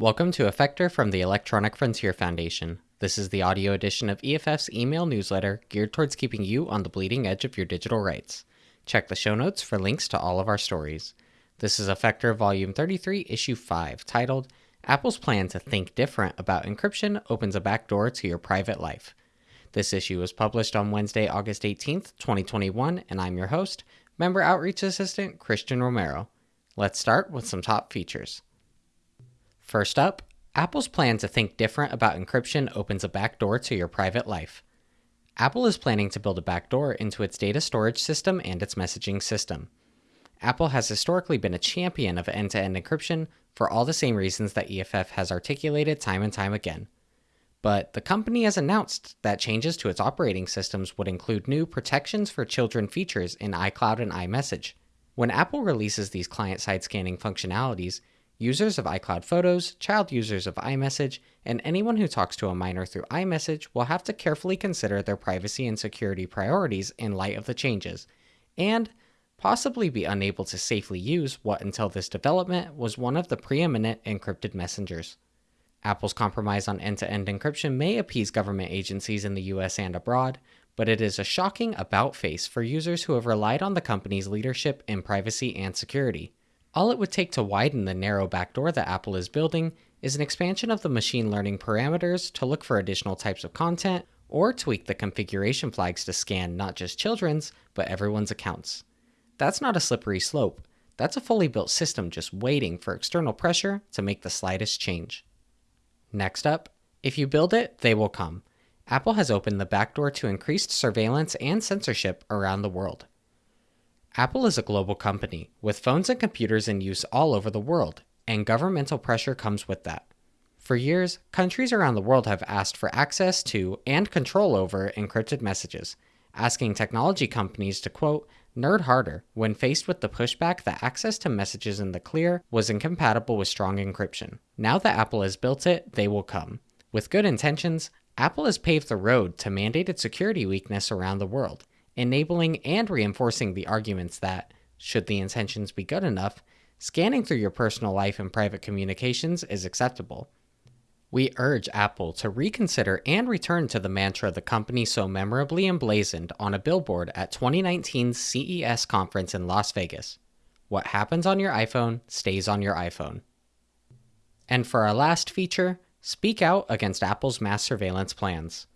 Welcome to Effector from the Electronic Frontier Foundation. This is the audio edition of EFF's email newsletter geared towards keeping you on the bleeding edge of your digital rights. Check the show notes for links to all of our stories. This is Effector Volume 33, Issue 5, titled Apple's Plan to Think Different About Encryption Opens a Backdoor to Your Private Life. This issue was published on Wednesday, August 18th, 2021, and I'm your host, Member Outreach Assistant Christian Romero. Let's start with some top features. First up, Apple's plan to think different about encryption opens a backdoor to your private life. Apple is planning to build a backdoor into its data storage system and its messaging system. Apple has historically been a champion of end to end encryption for all the same reasons that EFF has articulated time and time again. But the company has announced that changes to its operating systems would include new protections for children features in iCloud and iMessage. When Apple releases these client side scanning functionalities, Users of iCloud Photos, child users of iMessage, and anyone who talks to a minor through iMessage will have to carefully consider their privacy and security priorities in light of the changes, and possibly be unable to safely use what until this development was one of the preeminent encrypted messengers. Apple's compromise on end to end encryption may appease government agencies in the US and abroad, but it is a shocking about face for users who have relied on the company's leadership in privacy and security. All it would take to widen the narrow backdoor that Apple is building is an expansion of the machine learning parameters to look for additional types of content, or tweak the configuration flags to scan not just children's, but everyone's accounts. That's not a slippery slope. That's a fully built system just waiting for external pressure to make the slightest change. Next up, if you build it, they will come. Apple has opened the backdoor to increased surveillance and censorship around the world. Apple is a global company, with phones and computers in use all over the world, and governmental pressure comes with that. For years, countries around the world have asked for access to and control over encrypted messages, asking technology companies to quote, nerd harder when faced with the pushback that access to messages in the clear was incompatible with strong encryption. Now that Apple has built it, they will come. With good intentions, Apple has paved the road to mandated security weakness around the world, enabling and reinforcing the arguments that, should the intentions be good enough, scanning through your personal life and private communications is acceptable. We urge Apple to reconsider and return to the mantra the company so memorably emblazoned on a billboard at 2019's CES conference in Las Vegas. What happens on your iPhone stays on your iPhone. And for our last feature, speak out against Apple's mass surveillance plans.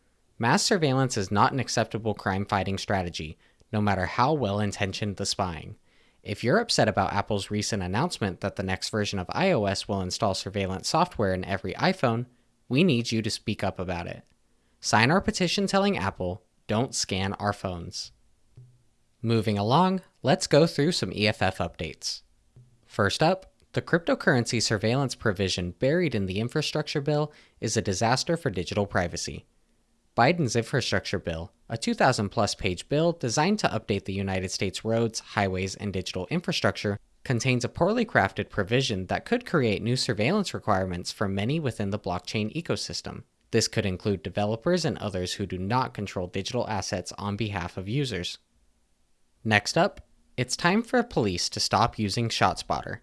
Mass surveillance is not an acceptable crime fighting strategy, no matter how well intentioned the spying. If you're upset about Apple's recent announcement that the next version of iOS will install surveillance software in every iPhone, we need you to speak up about it. Sign our petition telling Apple, don't scan our phones. Moving along, let's go through some EFF updates. First up, the cryptocurrency surveillance provision buried in the infrastructure bill is a disaster for digital privacy. Biden's infrastructure bill, a 2,000 plus page bill designed to update the United States roads, highways, and digital infrastructure, contains a poorly crafted provision that could create new surveillance requirements for many within the blockchain ecosystem. This could include developers and others who do not control digital assets on behalf of users. Next up, it's time for police to stop using ShotSpotter.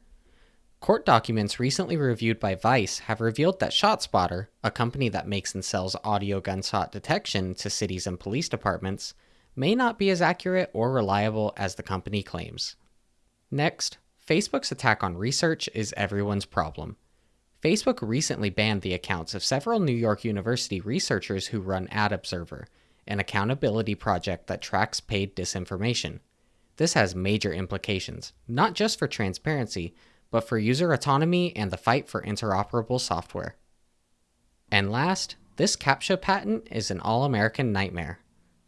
Court documents recently reviewed by Vice have revealed that ShotSpotter, a company that makes and sells audio gunshot detection to cities and police departments, may not be as accurate or reliable as the company claims. Next, Facebook's attack on research is everyone's problem. Facebook recently banned the accounts of several New York University researchers who run Ad Observer, an accountability project that tracks paid disinformation. This has major implications, not just for transparency, but for user autonomy and the fight for interoperable software. And last, this CAPTCHA patent is an all American nightmare.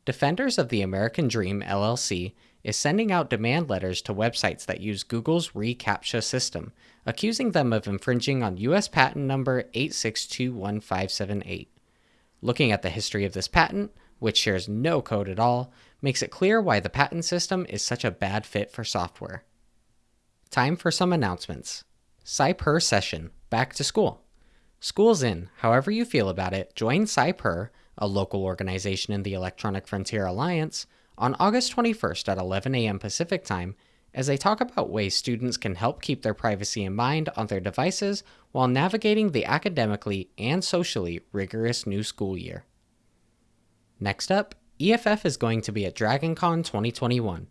Defenders of the American Dream LLC is sending out demand letters to websites that use Google's reCAPTCHA system, accusing them of infringing on US patent number 8621578. Looking at the history of this patent, which shares no code at all, makes it clear why the patent system is such a bad fit for software. Time for some announcements. CyPurr session, back to school. School's in. However you feel about it, join CyPurr, a local organization in the Electronic Frontier Alliance, on August 21st at 11 a.m. Pacific Time as they talk about ways students can help keep their privacy in mind on their devices while navigating the academically and socially rigorous new school year. Next up, EFF is going to be at DragonCon 2021.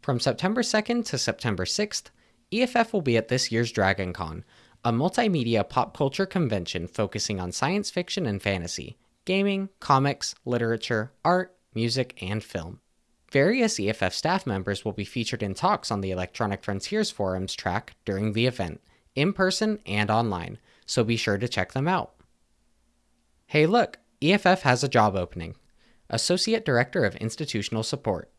From September 2nd to September 6th, EFF will be at this year's DragonCon, a multimedia pop culture convention focusing on science fiction and fantasy, gaming, comics, literature, art, music, and film. Various EFF staff members will be featured in talks on the Electronic Frontiers Forums track during the event, in person and online, so be sure to check them out. Hey, look, EFF has a job opening Associate Director of Institutional Support.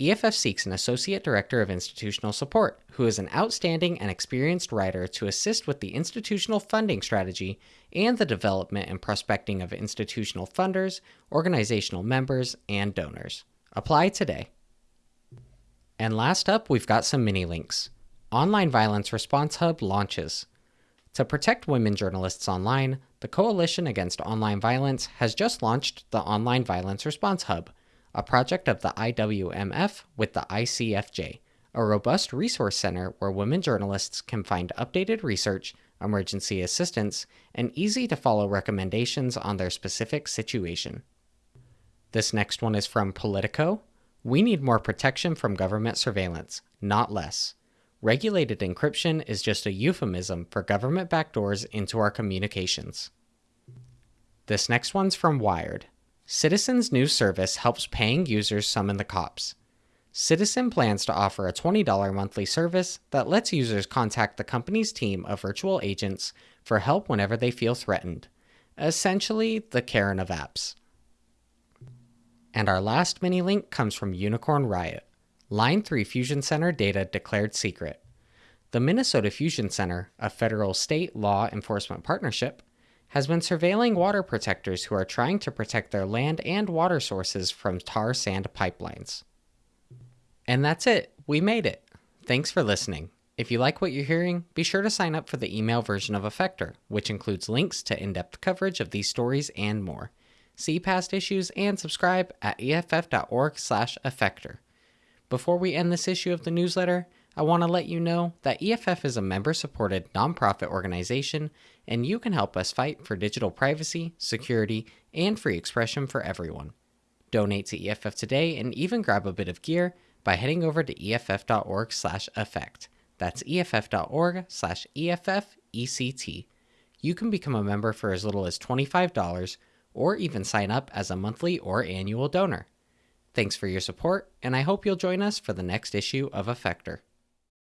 EFF seeks an Associate Director of Institutional Support who is an outstanding and experienced writer to assist with the institutional funding strategy and the development and prospecting of institutional funders, organizational members, and donors. Apply today. And last up, we've got some mini links. Online Violence Response Hub launches. To protect women journalists online, the Coalition Against Online Violence has just launched the Online Violence Response Hub, a project of the IWMF with the ICFJ, a robust resource center where women journalists can find updated research, emergency assistance, and easy to follow recommendations on their specific situation. This next one is from Politico. We need more protection from government surveillance, not less. Regulated encryption is just a euphemism for government backdoors into our communications. This next one's from Wired. Citizens new Service helps paying users summon the cops. Citizen plans to offer a $20 monthly service that lets users contact the company's team of virtual agents for help whenever they feel threatened. Essentially, the Karen of apps. And our last mini link comes from Unicorn Riot. Line 3 Fusion Center data declared secret. The Minnesota Fusion Center, a federal state law enforcement partnership, has been surveilling water protectors who are trying to protect their land and water sources from tar sand pipelines. And that's it. We made it. Thanks for listening. If you like what you're hearing, be sure to sign up for the email version of Effector, which includes links to in depth coverage of these stories and more see past issues, and subscribe at eff.org/effector. Before we end this issue of the newsletter, I want to let you know that EFF is a member supported nonprofit organization, and you can help us fight for digital privacy, security, and free expression for everyone. Donate to EFF today and even grab a bit of gear by heading over to eff.org/effect. That's eff.org/effect. You can become a member for as little as $25 or even sign up as a monthly or annual donor. Thanks for your support, and I hope you'll join us for the next issue of Effector.